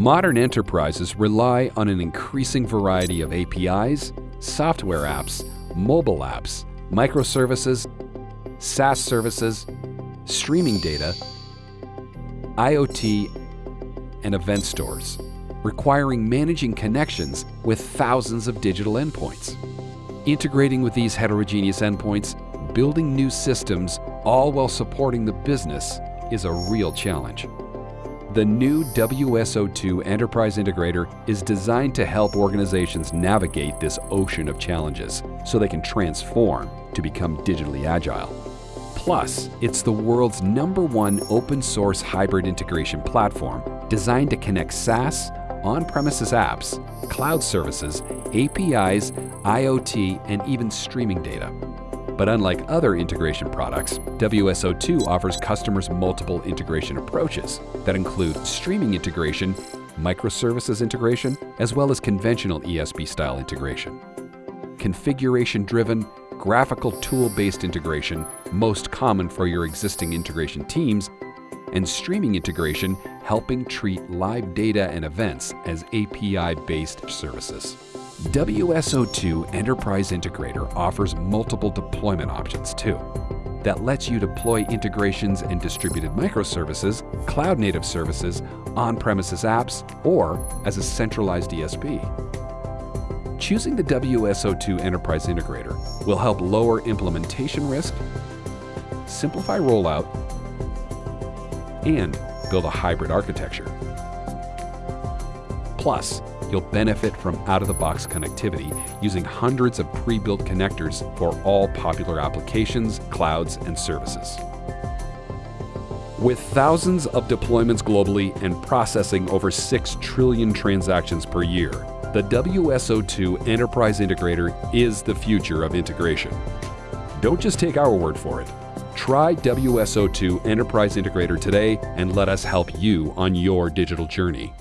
Modern enterprises rely on an increasing variety of APIs, software apps, mobile apps, microservices, SaaS services, streaming data, IoT, and event stores, requiring managing connections with thousands of digital endpoints. Integrating with these heterogeneous endpoints, building new systems, all while supporting the business, is a real challenge. The new WSO2 Enterprise Integrator is designed to help organizations navigate this ocean of challenges so they can transform to become digitally agile. Plus, it's the world's number one open source hybrid integration platform designed to connect SaaS, on-premises apps, cloud services, APIs, IoT, and even streaming data. But unlike other integration products, WSO2 offers customers multiple integration approaches that include streaming integration, microservices integration, as well as conventional ESB-style integration. Configuration-driven, graphical tool-based integration, most common for your existing integration teams, and streaming integration, helping treat live data and events as API-based services. WSO2 Enterprise Integrator offers multiple deployment options too. That lets you deploy integrations and distributed microservices, cloud-native services, on-premises apps, or as a centralized ESB. Choosing the WSO2 Enterprise Integrator will help lower implementation risk, simplify rollout, and build a hybrid architecture. Plus, you'll benefit from out-of-the-box connectivity using hundreds of pre-built connectors for all popular applications, clouds, and services. With thousands of deployments globally and processing over 6 trillion transactions per year, the WSO2 Enterprise Integrator is the future of integration. Don't just take our word for it. Try WSO2 Enterprise Integrator today and let us help you on your digital journey.